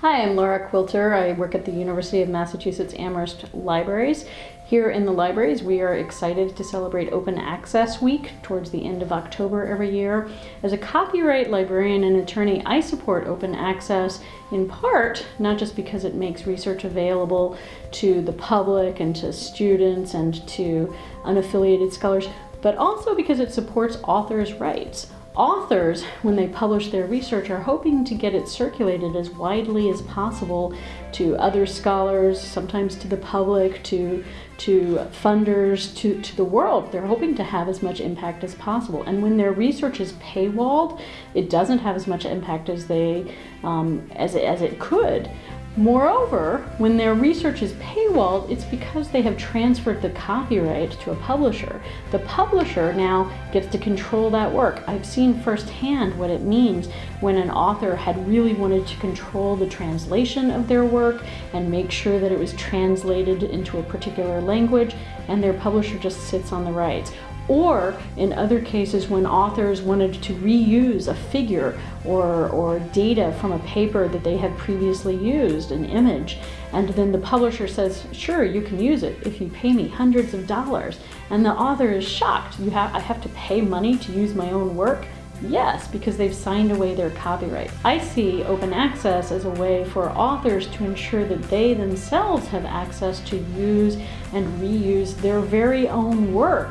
Hi, I'm Laura Quilter. I work at the University of Massachusetts Amherst Libraries. Here in the libraries, we are excited to celebrate Open Access Week towards the end of October every year. As a copyright librarian and attorney, I support open access in part, not just because it makes research available to the public and to students and to unaffiliated scholars, but also because it supports authors' rights authors, when they publish their research, are hoping to get it circulated as widely as possible to other scholars, sometimes to the public, to, to funders, to, to the world. They're hoping to have as much impact as possible. And when their research is paywalled, it doesn't have as much impact as, they, um, as, as it could. Moreover, when their research is paywalled, it's because they have transferred the copyright to a publisher. The publisher now gets to control that work. I've seen firsthand what it means when an author had really wanted to control the translation of their work and make sure that it was translated into a particular language, and their publisher just sits on the rights or in other cases when authors wanted to reuse a figure or, or data from a paper that they had previously used, an image, and then the publisher says, sure, you can use it if you pay me hundreds of dollars. And the author is shocked. You have, I have to pay money to use my own work? Yes, because they've signed away their copyright. I see open access as a way for authors to ensure that they themselves have access to use and reuse their very own work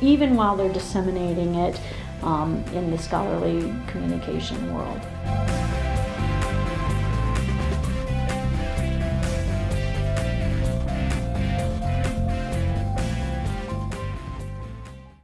even while they're disseminating it um, in the scholarly communication world.